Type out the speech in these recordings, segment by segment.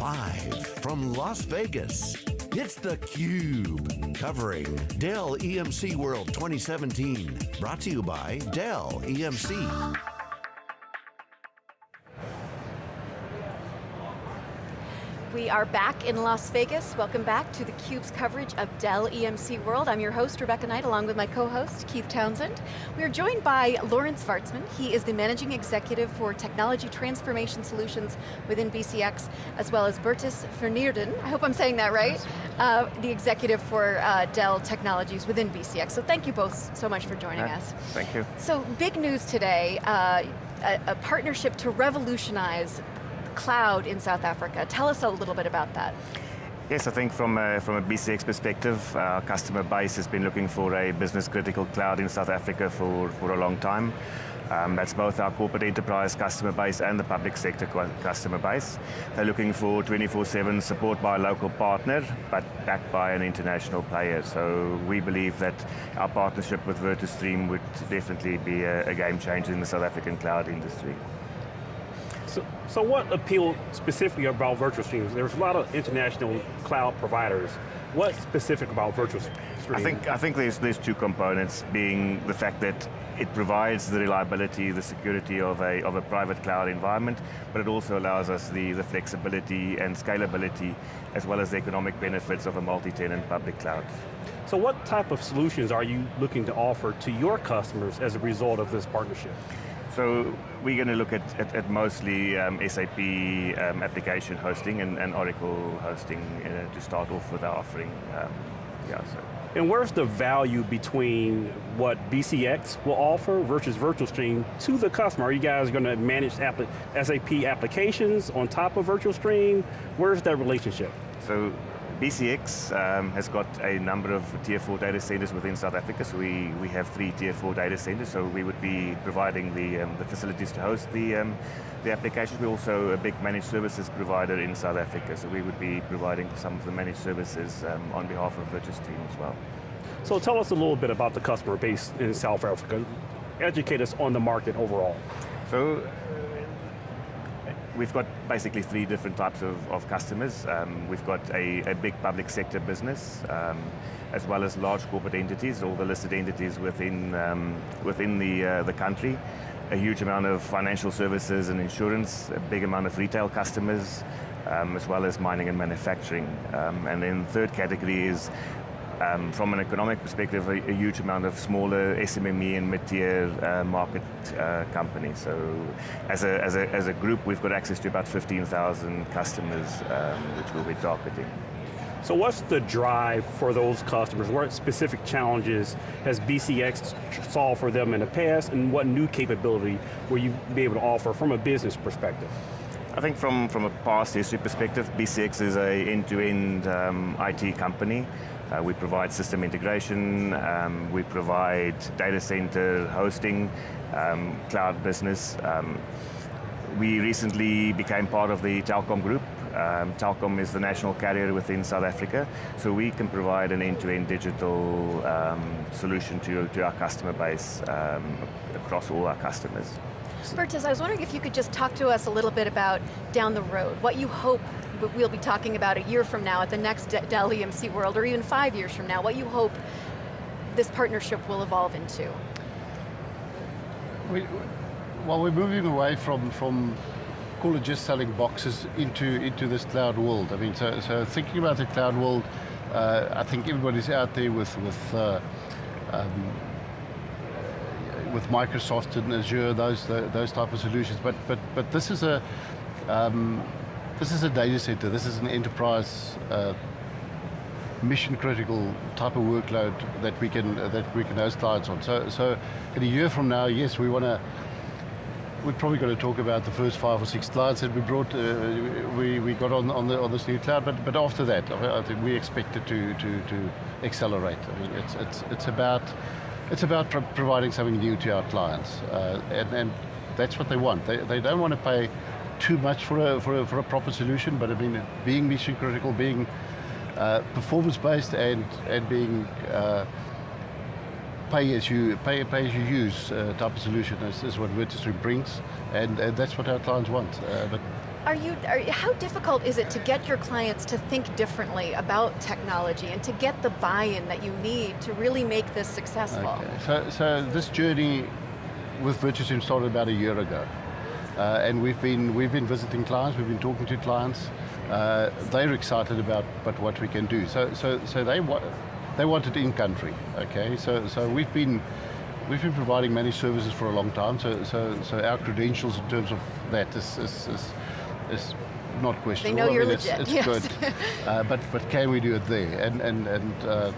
Live from Las Vegas, it's theCUBE, covering Dell EMC World 2017. Brought to you by Dell EMC. We are back in Las Vegas. Welcome back to theCUBE's coverage of Dell EMC World. I'm your host, Rebecca Knight, along with my co-host, Keith Townsend. We are joined by Lawrence Vartzman. He is the Managing Executive for Technology Transformation Solutions within BCX, as well as Bertus Verneerden, I hope I'm saying that right, uh, the Executive for uh, Dell Technologies within BCX. So thank you both so much for joining us. Thank you. So big news today, uh, a, a partnership to revolutionize cloud in South Africa. Tell us a little bit about that. Yes, I think from a, from a BCX perspective, our customer base has been looking for a business critical cloud in South Africa for, for a long time. Um, that's both our corporate enterprise customer base and the public sector customer base. They're looking for 24-7 support by a local partner, but backed by an international player. So we believe that our partnership with VirtuStream would definitely be a, a game changer in the South African cloud industry. So, so what appealed specifically about VirtuStream? There's a lot of international cloud providers. What's specific about VirtuStream? I think, I think there's, there's two components, being the fact that it provides the reliability, the security of a, of a private cloud environment, but it also allows us the, the flexibility and scalability, as well as the economic benefits of a multi-tenant public cloud. So what type of solutions are you looking to offer to your customers as a result of this partnership? So we're going to look at, at, at mostly um, SAP um, application hosting and, and Oracle hosting uh, to start off with our offering. Um, yeah, so. And where's the value between what BCX will offer versus VirtuStream to the customer? Are you guys going to manage SAP applications on top of VirtuStream? Where's that relationship? So BCX um, has got a number of tier four data centers within South Africa, so we, we have three tier four data centers, so we would be providing the, um, the facilities to host the, um, the applications. We're also a big managed services provider in South Africa, so we would be providing some of the managed services um, on behalf of VirtuStream as well. So tell us a little bit about the customer base in South Africa. Educate us on the market overall. So we've got basically three different types of, of customers. Um, we've got a, a, big public sector business, um, as well as large corporate entities, all the listed entities within, um, within the, uh, the country. A huge amount of financial services and insurance, a big amount of retail customers, um, as well as mining and manufacturing. Um, and then third category is um, from an economic perspective, a, a, huge amount of smaller SMME and mid-tier uh, market uh, companies. So as a, as, a, as a group, we've got access to about 15,000 customers, um, which we'll be targeting. So what's the drive for those customers? What specific challenges has BCX solved for them in the past, and what new capability will you be able to offer from a business perspective? I think from, from a past history perspective, BCX is a end-to-end -end, um, IT company. Uh, we provide system integration, um, we provide data center hosting, um, cloud business. Um, we recently became part of the Telkom group. Um, Telkom is the national carrier within South Africa, so we can provide an end-to-end -end digital um, solution to, to our customer base um, across all our customers. Bertus, I was wondering if you could just talk to us a little bit about down the road, what you hope we'll be talking about a year from now at the next Dell EMC World, or even five years from now, what you hope this partnership will evolve into? We, well, we're moving away from, from call it just selling boxes into, into this cloud world. I mean, so, so thinking about the cloud world, uh, I think everybody's out there with, with uh, um, with Microsoft and Azure, those those type of solutions. But but but this is a um, this is a data center, this is an enterprise uh, mission critical type of workload that we can uh, that we can host clients on. So, so in a year from now, yes, we want to. We're probably going to talk about the first five or six clients that we brought, uh, we, we got on, on, the, on this new cloud, but, but after that, I think we expect it to, to, to accelerate. I mean, it's, it's, it's about, it's about pro providing something new to our clients, uh, and, and that's what they want. They, they don't want to pay too much for a, for a, for a proper solution, but I mean, being mission critical, being uh, performance based and, and being uh, pay as you pay, pay as you use uh, type of solution is, is what VirtuStream brings, and, and that's what our clients want. Uh, but Are you, are, how difficult is it to get your clients to think differently about technology and to get the buy-in that you need to really make this successful? Okay. So, so this journey with VirtuStream started about a year ago. Uh, and we've been, we've been visiting clients, we've been talking to clients. Uh, they're excited about, about what we can do. So, so, so they, wa they wanted in country, okay? So, so we've been, we've been providing managed services for a long time, so, so, so our credentials in terms of that is, is, is, is not questionable. They know you're I mean, legit, It's, it's yes. good, uh, but, but can we do it there? And, and, and uh,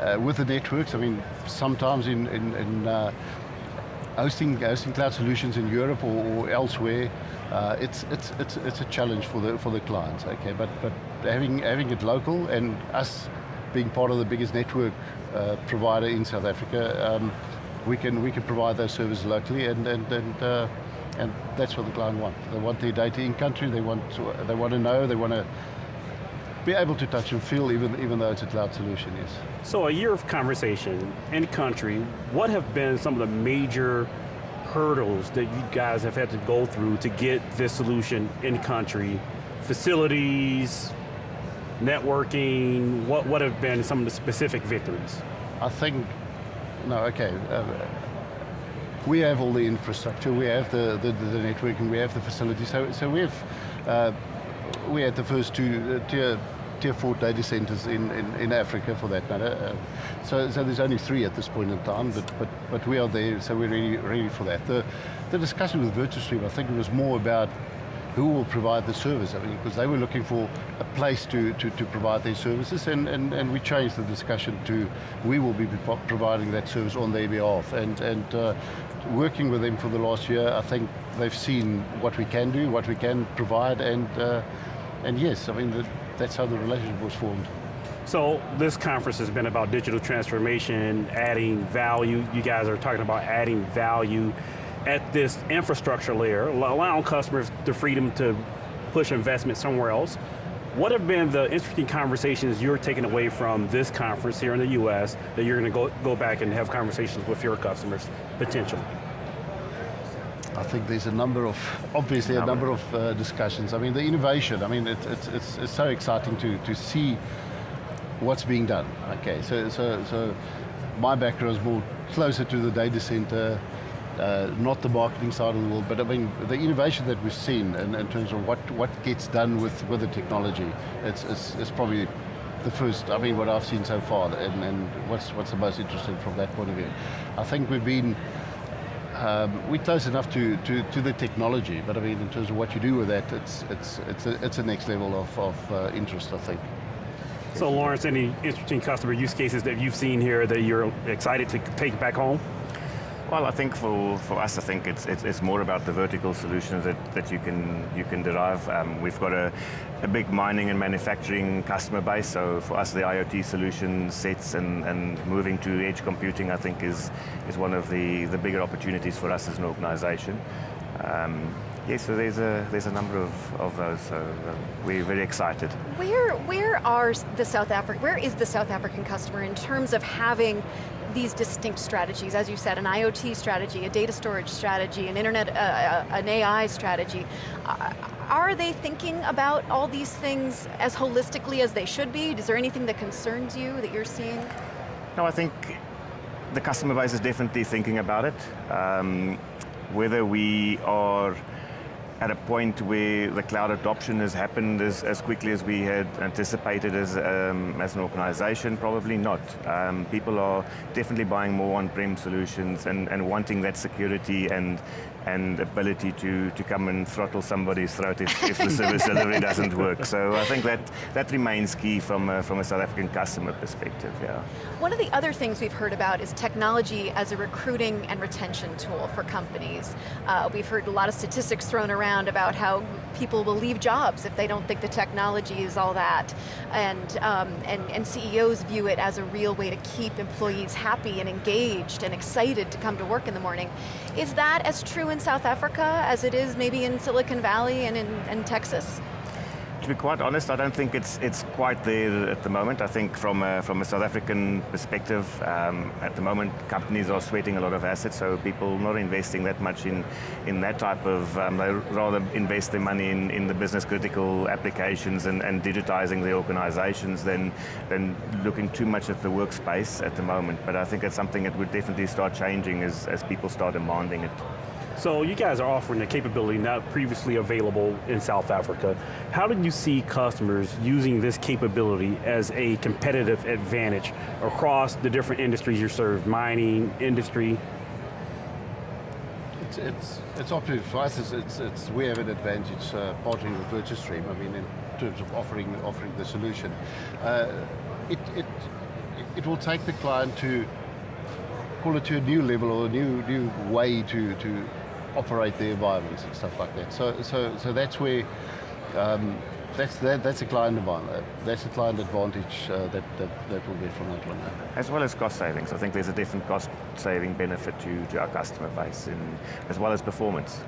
uh, with the networks, I mean, sometimes in, in, in uh, hosting, hosting cloud solutions in Europe or, or elsewhere, uh, it's, it's, it's, it's a challenge for the, for the clients, okay? But, but having, having it local and us being part of the biggest network uh, provider in South Africa, um, we, can, we can provide those services locally and, and, and, uh, and that's what the client wants. They want their data in country, they want to, they want to know, they want to be able to touch and feel even, even though it's a cloud solution, yes. So a year of conversation in country, what have been some of the major hurdles that you guys have had to go through to get this solution in country? Facilities, networking, what, what have been some of the specific victories? I think, no, okay. Uh, we have all the infrastructure, we have the, the, the networking, we have the facilities. So, so we have, uh, we had the first two uh, tier, tier four data centers in, in, in Africa for that matter. Uh, so, so there's only three at this point in time, but, but, but we are there, so we're ready, ready for that. The, the discussion with VirtuStream, I think it was more about who will provide the service, I mean, because they were looking for a place to, to, to provide their services and, and, and we changed the discussion to we will be providing that service on their behalf and, and uh, working with them for the last year, I think they've seen what we can do, what we can provide and, uh, and yes, I mean, the, that's how the relationship was formed. So this conference has been about digital transformation, adding value. You guys are talking about adding value at this infrastructure layer, allowing customers the freedom to push investment somewhere else. What have been the interesting conversations you're taking away from this conference here in the US that you're going to go, go back and have conversations with your customers, potentially? I think there's a number of, obviously a number of uh, discussions. I mean, the innovation, I mean, it, it's, it's, it's so exciting to, to see what's being done. Okay, so, so, so my background is more closer to the data center, uh, not the marketing side of the world, but I mean, the innovation that we've seen in, in terms of what, what gets done with, with the technology, it's, it's, it's probably the first, I mean, what I've seen so far, and, and what's, what's the most interesting from that point of view. I think we've been, um, we're close enough to, to, to the technology, but I mean, in terms of what you do with that, it's, it's, it's, a, it's a next level of, of uh, interest, I think. So Lawrence, any interesting customer use cases that you've seen here that you're excited to take back home? Well, I think for, for us, I think it's, it's, it's more about the vertical solutions that, that you can you can derive. Um, we've got a, a big mining and manufacturing customer base, so for us the IoT solution sets and, and moving to edge computing, I think is, is one of the, the bigger opportunities for us as an organization. Um, Yes, so there's a there's a number of, of those. So uh, we're very excited. Where where are the South African where is the South African customer in terms of having these distinct strategies, as you said, an IoT strategy, a data storage strategy, an internet, uh, uh, an AI strategy. Uh, are they thinking about all these things as holistically as they should be? Is there anything that concerns you that you're seeing? No, I think the customer base is definitely thinking about it. Um, whether we are at a point where the cloud adoption has happened as, as quickly as we had anticipated as, um, as an organization, probably not. Um, people are definitely buying more on-prem solutions and, and wanting that security and, and ability to, to come and throttle somebody's throat if, if the service delivery doesn't work. So I think that, that remains key from a, from a South African customer perspective, yeah. One of the other things we've heard about is technology as a recruiting and retention tool for companies. Uh, we've heard a lot of statistics thrown around about how people will leave jobs if they don't think the technology is all that. And, um, and, and CEOs view it as a real way to keep employees happy and engaged and excited to come to work in the morning. Is that as true in South Africa as it is maybe in Silicon Valley and in, in Texas? To be quite honest, I don't think it's it's quite there at the moment. I think from a, from a South African perspective, um, at the moment companies are sweating a lot of assets, so people not investing that much in in that type of. Um, they rather invest their money in, in the business critical applications and, and digitizing the organizations than than looking too much at the workspace at the moment. But I think it's something that would definitely start changing as as people start demanding it. So you guys are offering a capability not previously available in South Africa. How do you see customers using this capability as a competitive advantage across the different industries you serve, mining, industry? It's, it's, it's obviously for us, it's, it's, it's, we have an advantage uh, partnering with VirtuStream, I mean, in terms of offering, offering the solution. Uh, it, it, it will take the client to call it to a new level or a new, new way to, to operate the environments and stuff like that. So, so, so that's where, um, that's, that, that's a client advantage, that's a client advantage uh, that, that, that will get from that one. As well as cost savings. I think there's a different cost saving benefit to, to our customer base, in, as well as performance.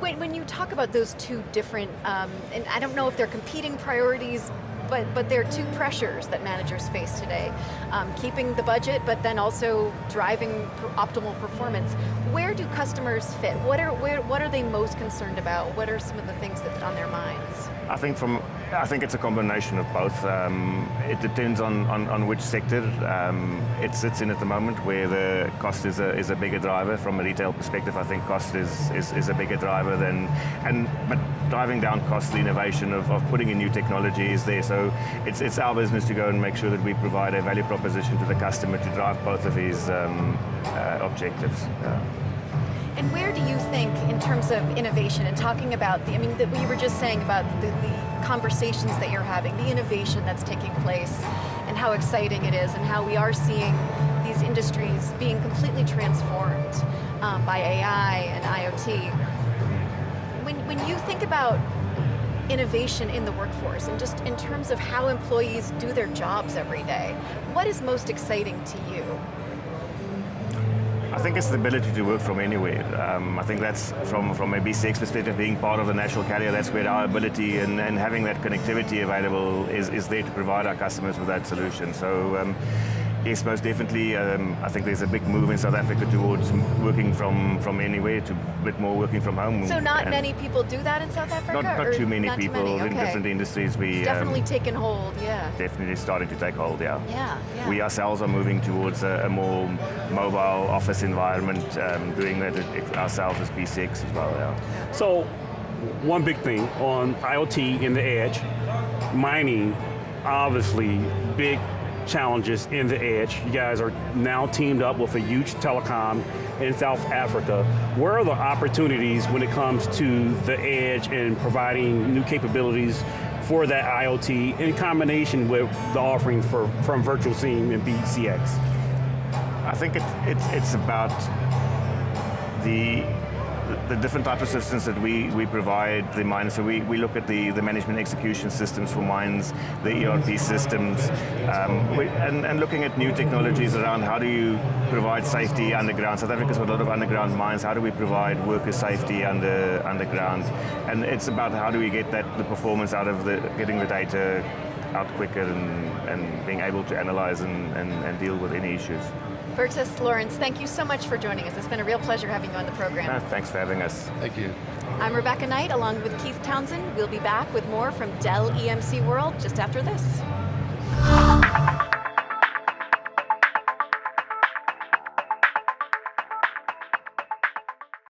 When, when you talk about those two different, um, and I don't know if they're competing priorities, but, but there are two pressures that managers face today. Um, keeping the budget, but then also driving optimal performance. Where do customers fit? What are, where, what are they most concerned about? What are some of the things that on their minds? I think from I think it's a combination of both. Um, it depends on, on, on which sector um, it sits in at the moment, where the cost is a, is a bigger driver. From a retail perspective, I think cost is, is, is a bigger driver than, and but driving down cost, the innovation of, of putting in new technology is there. So it's, it's our business to go and make sure that we provide a value proposition to the customer to drive both of these um, uh, objectives. Yeah. And where do you think, in terms of innovation and talking about the, I mean, the, we were just saying about the, the conversations that you're having, the innovation that's taking place, and how exciting it is, and how we are seeing these industries being completely transformed um, by AI and IoT. When, when you think about innovation in the workforce, and just in terms of how employees do their jobs every day, what is most exciting to you? I think it's the ability to work from anywhere. Um, I think that's from, from a BCX perspective, being part of a national carrier, that's where our ability and, and having that connectivity available is, is there to provide our customers with that solution. So um, Yes, most definitely. Um, I think there's a big move in South Africa towards working from, from anywhere to a bit more working from home. So not many people do that in South Africa? Not, not too many not people too many? Okay. in different industries. We it's definitely um, taken hold, yeah. Definitely starting to take hold, yeah. Yeah, yeah. We ourselves are moving towards a, a more mobile office environment, um, doing that ourselves as BCX as well, yeah. So, one big thing on IoT in the edge, mining, obviously big challenges in the edge. You guys are now teamed up with a huge telecom in South Africa. Where are the opportunities when it comes to the edge and providing new capabilities for that IoT in combination with the offering for, from VirtuStream and BCX? I think it, it, it's about the the different types of systems that we, we provide the mines, so we, we look at the, the management execution systems for mines, the ERP systems, um, we, and, and looking at new technologies around how do you provide safety underground. South Africa's got a lot of underground mines, how do we provide worker safety under, underground? And it's about how do we get that the performance out of the, getting the data out quicker and, and being able to analyze and, and, and deal with any issues. Bertus Lawrence, thank you so much for joining us. It's been a real pleasure having you on the program. No, thanks for having us. Thank you. I'm Rebecca Knight, along with Keith Townsend. We'll be back with more from Dell EMC World just after this.